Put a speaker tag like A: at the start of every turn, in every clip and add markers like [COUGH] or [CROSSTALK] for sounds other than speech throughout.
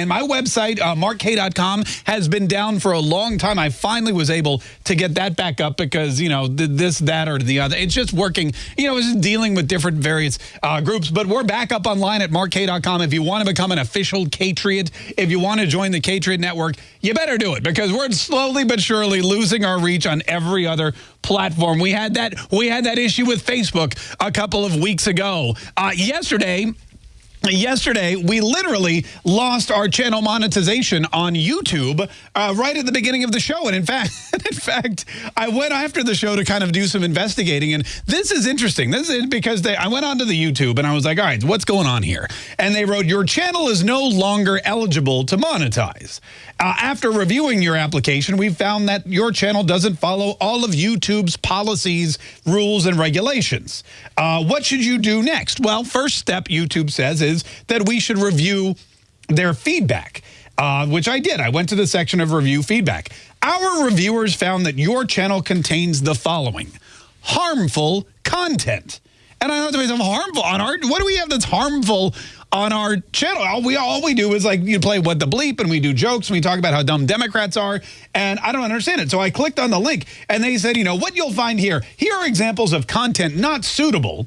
A: And my website, uh, markkaye.com, has been down for a long time. I finally was able to get that back up because, you know, this, that, or the other. It's just working, you know, it's just dealing with different various uh, groups. But we're back up online at markkaye.com. If you want to become an official Katriot, if you want to join the Katriot Network, you better do it because we're slowly but surely losing our reach on every other platform. We had that we had that issue with Facebook a couple of weeks ago. Uh, yesterday, Yesterday, we literally lost our channel monetization on YouTube uh, right at the beginning of the show. And in fact, [LAUGHS] in fact, I went after the show to kind of do some investigating. And this is interesting. This is because they, I went onto the YouTube and I was like, all right, what's going on here? And they wrote, your channel is no longer eligible to monetize. Uh, after reviewing your application, we found that your channel doesn't follow all of YouTube's policies, rules, and regulations. Uh, what should you do next? Well, first step, YouTube says, that we should review their feedback, uh, which I did. I went to the section of review feedback. Our reviewers found that your channel contains the following. Harmful content. And I don't have to say harmful on our, what do we have that's harmful on our channel. All we all we do is like you play what the bleep and we do jokes and we talk about how dumb Democrats are and I don't understand it. So I clicked on the link and they said, you know, what you'll find here, here are examples of content not suitable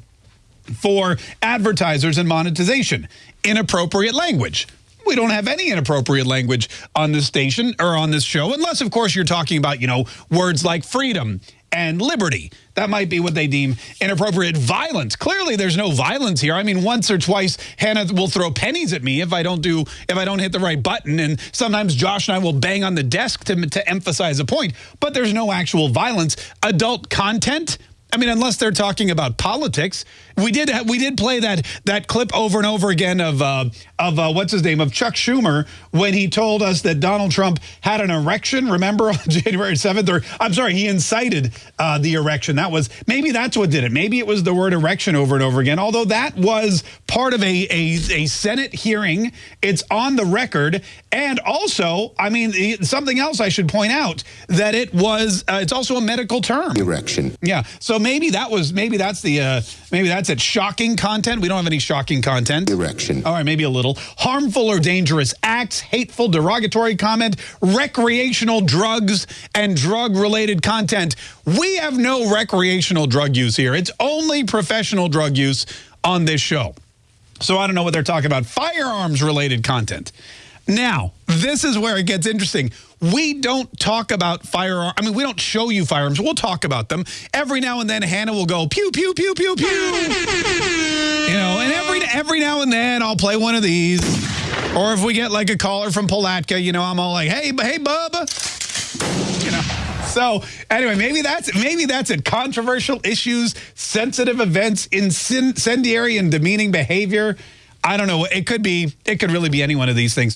A: for advertisers and monetization. Inappropriate language. We don't have any inappropriate language on this station or on this show, unless, of course, you're talking about, you know, words like freedom and liberty. That might be what they deem inappropriate violence. Clearly, there's no violence here. I mean, once or twice, Hannah will throw pennies at me if I don't do if I don't hit the right button, and sometimes Josh and I will bang on the desk to to emphasize a point. But there's no actual violence. Adult content I mean, unless they're talking about politics, we did we did play that that clip over and over again of uh, of uh, what's his name of Chuck Schumer when he told us that Donald Trump had an erection. Remember on [LAUGHS] January seventh, or I'm sorry, he incited uh, the erection. That was maybe that's what did it. Maybe it was the word erection over and over again. Although that was part of a a, a Senate hearing, it's on the record, and also, I mean, something else I should point out that it was uh, it's also a medical term.
B: Erection.
A: Yeah. So maybe that was maybe that's the uh, maybe that's it. Shocking content. We don't have any shocking content.
B: Erection.
A: All right, maybe a little harmful or dangerous acts, hateful, derogatory comment, recreational drugs, and drug-related content. We have no recreational drug use here. It's only professional drug use on this show. So I don't know what they're talking about. Firearms-related content. Now, this is where it gets interesting. We don't talk about firearms. I mean, we don't show you firearms. We'll talk about them. Every now and then, Hannah will go, pew, pew, pew, pew, pew. You know, and every, every now and then, I'll play one of these. Or if we get like a caller from Palatka, you know, I'm all like, hey, hey, Bubba. So anyway, maybe that's maybe that's it. Controversial issues, sensitive events, incendiary and demeaning behavior. I don't know. It could be. It could really be any one of these things.